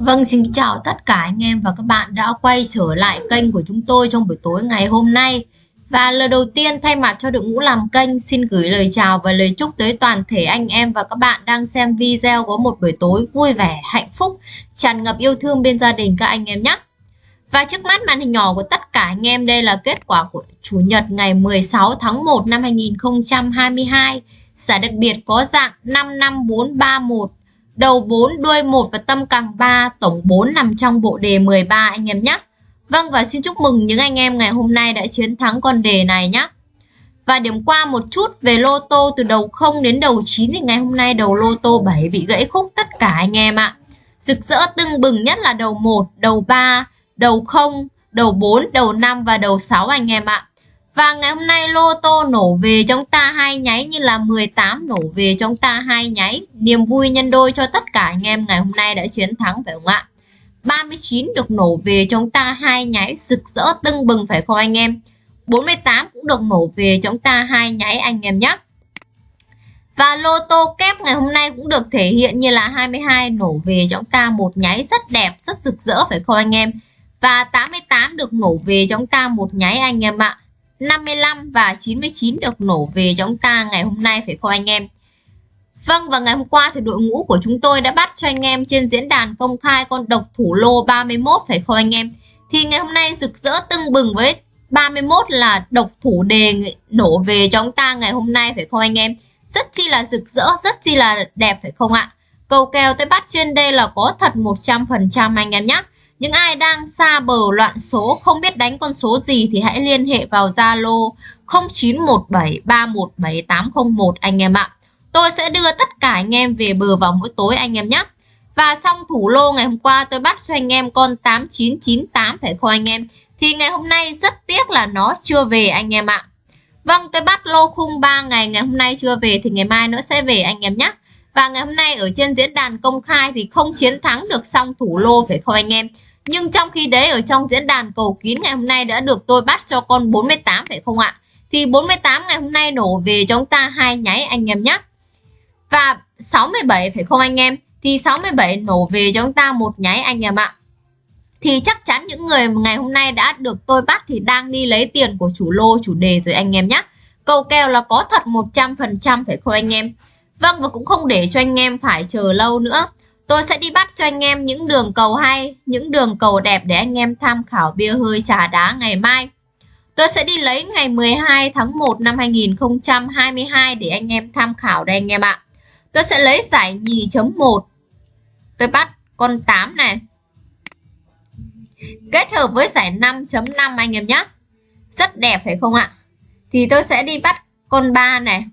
Vâng, xin chào tất cả anh em và các bạn đã quay trở lại kênh của chúng tôi trong buổi tối ngày hôm nay. Và lời đầu tiên thay mặt cho đội ngũ làm kênh xin gửi lời chào và lời chúc tới toàn thể anh em và các bạn đang xem video có một buổi tối vui vẻ, hạnh phúc, tràn ngập yêu thương bên gia đình các anh em nhé. Và trước mắt màn hình nhỏ của tất cả anh em đây là kết quả của Chủ nhật ngày 16 tháng 1 năm 2022. Giải đặc biệt có dạng 55431 đầu 4, đuôi 1 và tâm càng 3, tổng 4 nằm trong bộ đề 13 anh em nhé. Vâng và xin chúc mừng những anh em ngày hôm nay đã chiến thắng con đề này nhé. Và điểm qua một chút về lô tô từ đầu 0 đến đầu 9 thì ngày hôm nay đầu lô tô 7 bị gãy khúc tất cả anh em ạ. Rực rỡ tưng bừng nhất là đầu 1, đầu 3, đầu 0, đầu 4, đầu 5 và đầu 6 anh em ạ. Và ngày hôm nay lô tô nổ về chúng ta hai nháy như là 18 nổ về chúng ta hai nháy. Niềm vui nhân đôi cho tất cả anh em ngày hôm nay đã chiến thắng phải không ạ? 39 được nổ về chúng ta hai nháy rực rỡ tưng bừng phải không anh em? 48 cũng được nổ về chúng ta hai nháy anh em nhé. Và lô tô kép ngày hôm nay cũng được thể hiện như là 22 nổ về chúng ta một nháy rất đẹp, rất rực rỡ phải không anh em? Và 88 được nổ về chúng ta một nháy anh em ạ. 55 và 99 được nổ về cho chúng ta ngày hôm nay phải không anh em? Vâng và ngày hôm qua thì đội ngũ của chúng tôi đã bắt cho anh em trên diễn đàn công khai con độc thủ lô 31 phải không anh em? Thì ngày hôm nay rực rỡ tưng bừng với 31 là độc thủ đề nổ về cho chúng ta ngày hôm nay phải không anh em? Rất chi là rực rỡ, rất chi là đẹp phải không ạ? Cầu kèo tôi bắt trên đây là có thật 100% anh em nhé. Những ai đang xa bờ loạn số, không biết đánh con số gì thì hãy liên hệ vào Zalo 0917317801 anh em ạ. Tôi sẽ đưa tất cả anh em về bờ vào mỗi tối anh em nhé. Và xong thủ lô ngày hôm qua, tôi bắt cho anh em con 8998 phải không anh em? Thì ngày hôm nay rất tiếc là nó chưa về anh em ạ. Vâng tôi bắt lô khung 3 ngày ngày hôm nay chưa về thì ngày mai nó sẽ về anh em nhé. Và ngày hôm nay ở trên diễn đàn công khai thì không chiến thắng được xong thủ lô phải không anh em? Nhưng trong khi đấy, ở trong diễn đàn cầu kín ngày hôm nay đã được tôi bắt cho con 48 phải không ạ? Thì 48 ngày hôm nay nổ về chúng ta hai nháy anh em nhé. Và 67 phải không anh em? Thì 67 nổ về chúng ta một nháy anh em ạ. Thì chắc chắn những người ngày hôm nay đã được tôi bắt thì đang đi lấy tiền của chủ lô, chủ đề rồi anh em nhé. Cầu kèo là có thật 100% phải không anh em? Vâng và cũng không để cho anh em phải chờ lâu nữa. Tôi sẽ đi bắt cho anh em những đường cầu hay, những đường cầu đẹp để anh em tham khảo bia hơi trà đá ngày mai. Tôi sẽ đi lấy ngày 12 tháng 1 năm 2022 để anh em tham khảo đây anh em ạ. Tôi sẽ lấy giải nhì chấm 1. Tôi bắt con 8 này. Kết hợp với giải 5.5 anh em nhé. Rất đẹp phải không ạ? Thì tôi sẽ đi bắt con 3 này.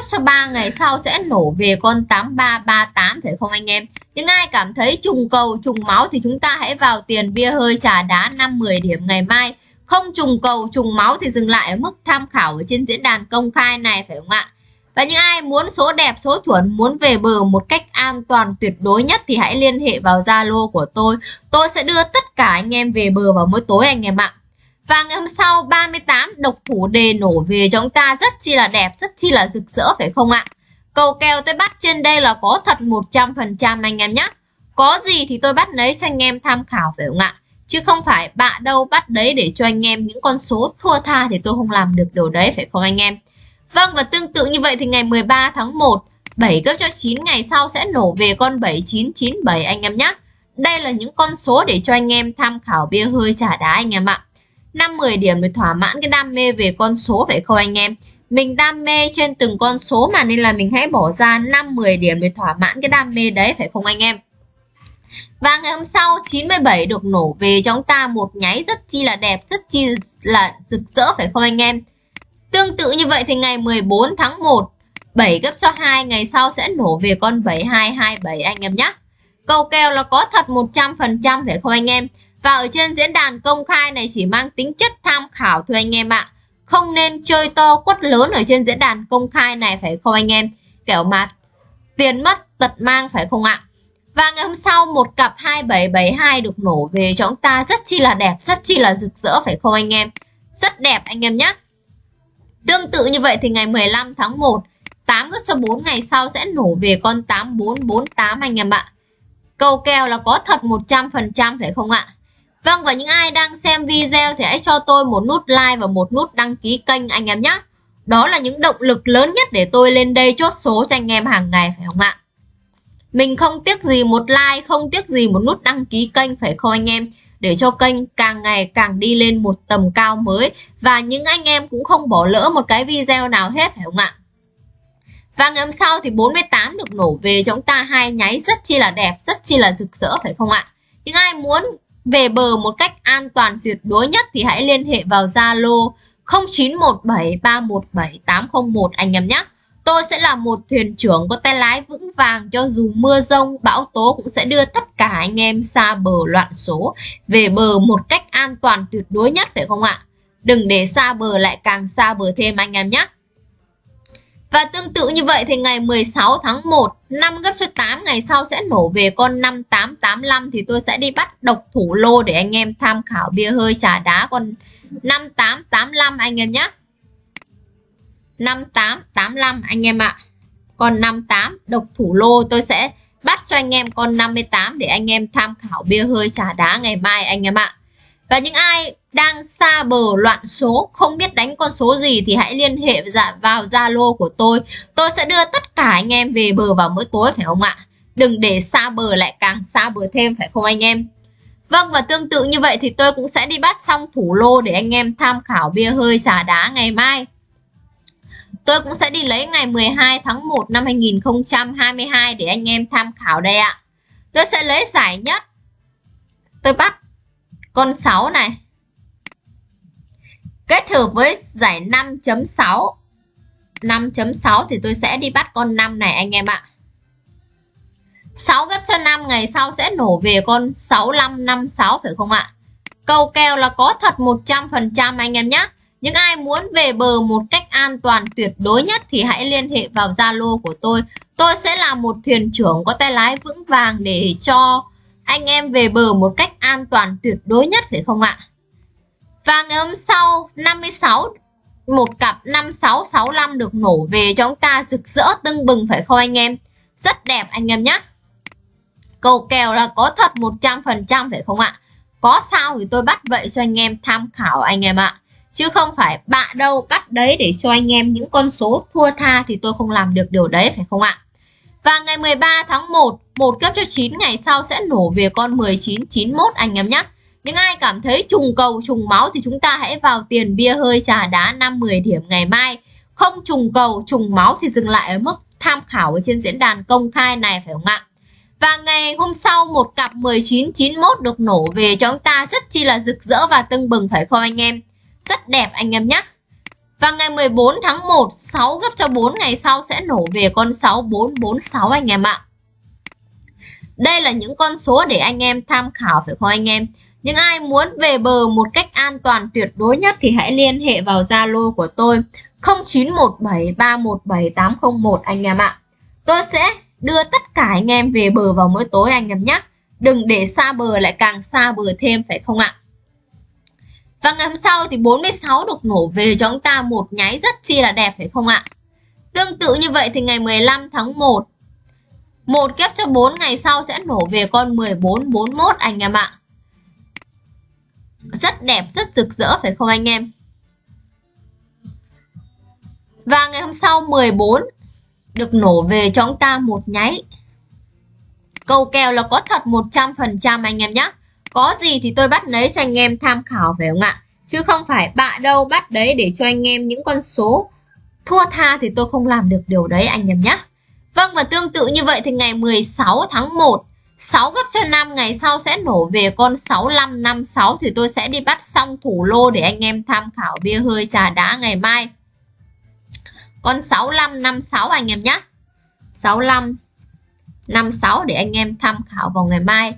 8 sau 3 ngày sau sẽ nổ về con 8338 phải không anh em? Những ai cảm thấy trùng cầu, trùng máu thì chúng ta hãy vào tiền bia hơi trà đá 5-10 điểm ngày mai. Không trùng cầu, trùng máu thì dừng lại ở mức tham khảo ở trên diễn đàn công khai này phải không ạ? Và những ai muốn số đẹp, số chuẩn, muốn về bờ một cách an toàn tuyệt đối nhất thì hãy liên hệ vào Zalo của tôi. Tôi sẽ đưa tất cả anh em về bờ vào mỗi tối anh em ạ. Và ngày hôm sau 38 độc thủ đề nổ về cho chúng ta rất chi là đẹp, rất chi là rực rỡ phải không ạ? Cầu kèo tôi bắt trên đây là có thật 100% anh em nhé. Có gì thì tôi bắt lấy cho anh em tham khảo phải không ạ? Chứ không phải bạ đâu bắt đấy để cho anh em những con số thua tha thì tôi không làm được điều đấy phải không anh em? Vâng và tương tự như vậy thì ngày 13 tháng 1 7 cấp cho 9 ngày sau sẽ nổ về con 7997 anh em nhé. Đây là những con số để cho anh em tham khảo bia hơi trả đá anh em ạ. 5-10 điểm để thỏa mãn cái đam mê về con số phải không anh em? Mình đam mê trên từng con số mà nên là mình hãy bỏ ra 5-10 điểm để thỏa mãn cái đam mê đấy phải không anh em? Và ngày hôm sau 97 được nổ về cho chúng ta một nháy rất chi là đẹp, rất chi là rực rỡ phải không anh em? Tương tự như vậy thì ngày 14 tháng 1 7 gấp cho 2 ngày sau sẽ nổ về con 7227 anh em nhé. Cầu kèo là có thật 100% phải không anh em? Và ở trên diễn đàn công khai này chỉ mang tính chất tham khảo thôi anh em ạ. Không nên chơi to quất lớn ở trên diễn đàn công khai này phải không anh em? Kiểu mà tiền mất tật mang phải không ạ? Và ngày hôm sau một cặp 2772 được nổ về cho chúng ta rất chi là đẹp, rất chi là rực rỡ phải không anh em? Rất đẹp anh em nhé. Tương tự như vậy thì ngày 15 tháng 1 8 gấp cho 4 ngày sau sẽ nổ về con 8448 anh em ạ. Câu kèo là có thật 100% phải không ạ? Vâng và những ai đang xem video thì hãy cho tôi một nút like và một nút đăng ký kênh anh em nhé. Đó là những động lực lớn nhất để tôi lên đây chốt số cho anh em hàng ngày phải không ạ? Mình không tiếc gì một like, không tiếc gì một nút đăng ký kênh phải không anh em? Để cho kênh càng ngày càng đi lên một tầm cao mới Và những anh em cũng không bỏ lỡ một cái video nào hết phải không ạ? Và ngày hôm sau thì 48 được nổ về chúng ta hai nháy rất chi là đẹp, rất chi là rực rỡ phải không ạ? Những ai muốn về bờ một cách an toàn tuyệt đối nhất thì hãy liên hệ vào Zalo 0917317801 anh em nhé. Tôi sẽ là một thuyền trưởng có tay lái vững vàng cho dù mưa rông, bão tố cũng sẽ đưa tất cả anh em xa bờ loạn số về bờ một cách an toàn tuyệt đối nhất phải không ạ? Đừng để xa bờ lại càng xa bờ thêm anh em nhé. Và tương tự như vậy thì ngày 16 tháng 1 5 gấp cho 8 ngày sau sẽ nổ về con 5885 thì tôi sẽ đi bắt độc thủ lô để anh em tham khảo bia hơi trà đá con 5885 anh em nhé 5885 anh em ạ À. Con 58 độc thủ lô tôi sẽ bắt cho anh em con 58 để anh em tham khảo bia hơi trà đá ngày mai anh em ạ À. Và những ai đang xa bờ loạn số, không biết đánh con số gì thì hãy liên hệ dạ, vào Zalo của tôi. Tôi sẽ đưa tất cả anh em về bờ vào mỗi tối, phải không ạ? Đừng để xa bờ lại càng xa bờ thêm, phải không anh em? Vâng và tương tự như vậy thì tôi cũng sẽ đi bắt xong thủ lô để anh em tham khảo bia hơi xà đá ngày mai. Tôi cũng sẽ đi lấy ngày 12 tháng 1 năm 2022 để anh em tham khảo đây ạ. Tôi sẽ lấy giải nhất. Tôi bắt con 6 này. Kết hợp với giải 5.6 5.6 thì tôi sẽ đi bắt con 5 này anh em ạ. 6 ghép cho 5 ngày sau sẽ nổ về con 6556 phải không ạ? Câu kèo là có thật 100% anh em nhé những ai muốn về bờ một cách an toàn, tuyệt đối nhất thì hãy liên hệ vào Zalo của tôi. Tôi sẽ là một thuyền trưởng có tay lái vững vàng để cho anh em về bờ một cách an toàn tuyệt đối nhất phải không ạ? Và ngày hôm sau 56 một cặp 5665 được nổ về cho chúng ta rực rỡ tưng bừng phải không anh em? Rất đẹp anh em nhé. Cầu kèo là có thật 100% phải không ạ? Có sao thì tôi bắt vậy cho anh em tham khảo anh em ạ. Chứ không phải bạ đâu bắt đấy để cho anh em những con số thua tha thì tôi không làm được điều đấy phải không ạ? Và ngày 13 tháng 1, một kép cho 9 ngày sau sẽ nổ về con 1991 anh em nhé. Những ai cảm thấy trùng cầu trùng máu thì chúng ta hãy vào tiền bia hơi trà đá 5-10 điểm ngày mai. Không trùng cầu trùng máu thì dừng lại ở mức tham khảo ở trên diễn đàn công khai này phải không ạ? Và ngày hôm sau một cặp 1991 được nổ về cho chúng ta rất chi là rực rỡ và tưng bừng phải không anh em? Rất đẹp anh em nhé. Và ngày 14 tháng 1 6 gấp cho 4 ngày sau sẽ nổ về con 6446 anh em ạ. Đây là những con số để anh em tham khảo, phải không anh em? Những ai muốn về bờ một cách an toàn tuyệt đối nhất thì hãy liên hệ vào Zalo của tôi 0917317801 anh em ạ. Tôi sẽ đưa tất cả anh em về bờ vào mỗi tối anh em nhé. Đừng để xa bờ lại càng xa bờ thêm, phải không ạ? Và ngày hôm sau thì 46 được nổ về cho chúng ta một nháy rất chi là đẹp phải không ạ? Tương tự như vậy thì ngày 15 tháng 1 một kép cho 4 ngày sau sẽ nổ về con 1441 anh em ạ. Rất đẹp, rất rực rỡ phải không anh em? Và ngày hôm sau 14 được nổ về cho chúng ta một nháy. Câu kèo là có thật 100% anh em nhé. Có gì thì tôi bắt lấy cho anh em tham khảo phải không ạ? Chứ không phải bạ đâu bắt đấy để cho anh em những con số thua tha thì tôi không làm được điều đấy anh em nhé. Vâng và tương tự như vậy thì ngày 16 tháng 1 6 gấp cho 5 ngày sau sẽ nổ về con 6556 thì tôi sẽ đi bắt xong thủ lô để anh em tham khảo bia hơi trà đá ngày mai. Con 6556 anh em nhé. 6556 để anh em tham khảo vào ngày mai.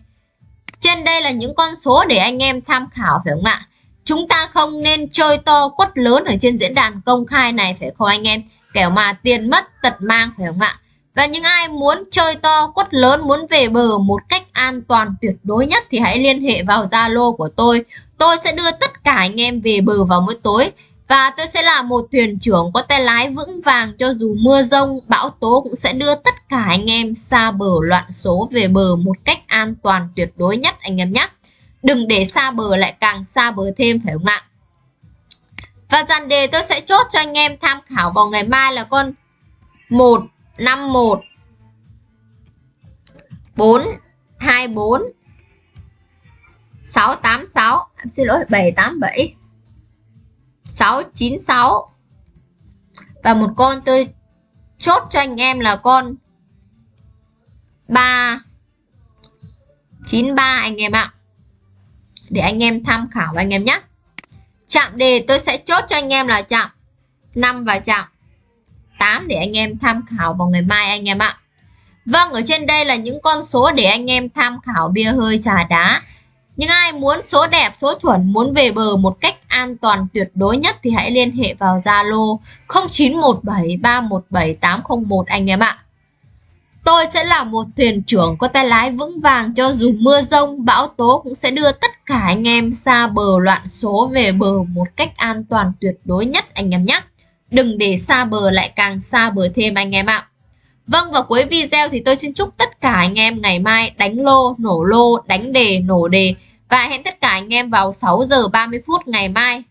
Trên đây là những con số để anh em tham khảo phải không ạ? Chúng ta không nên chơi to quất lớn ở trên diễn đàn công khai này phải không anh em? Kẻo mà tiền mất tật mang phải không ạ? Và những ai muốn chơi to quất lớn, muốn về bờ một cách an toàn tuyệt đối nhất thì hãy liên hệ vào Zalo của tôi. Tôi sẽ đưa tất cả anh em về bờ vào mỗi tối và tôi sẽ là một thuyền trưởng có tay lái vững vàng cho dù mưa rông, bão tố cũng sẽ đưa tất cả anh em xa bờ loạn số về bờ một cách an toàn tuyệt đối nhất anh em nhé. Đừng để xa bờ lại càng xa bờ thêm phải không ạ? Và dàn đề tôi sẽ chốt cho anh em tham khảo vào ngày mai là con 151 424 686 xin lỗi 787 696 và một con tôi chốt cho anh em là con 3 93 anh em ạ. Để anh em tham khảo anh em nhé. Chạm đề tôi sẽ chốt cho anh em là chạm 5 và chạm 8 để anh em tham khảo vào ngày mai anh em ạ. Vâng ở trên đây là những con số để anh em tham khảo bia hơi trà đá. Những ai muốn số đẹp, số chuẩn, muốn về bờ một cách an toàn tuyệt đối nhất thì hãy liên hệ vào Zalo 0917317801 anh em ạ. Tôi sẽ là một thuyền trưởng có tay lái vững vàng cho dù mưa rông, bão tố cũng sẽ đưa tất cả anh em xa bờ loạn số về bờ một cách an toàn tuyệt đối nhất anh em nhé. Đừng để xa bờ lại càng xa bờ thêm anh em ạ. Vâng và cuối video thì tôi xin chúc tất cả anh em ngày mai đánh lô, nổ lô, đánh đề, nổ đề và hẹn tất cả anh em vào 6 giờ 30 phút ngày mai.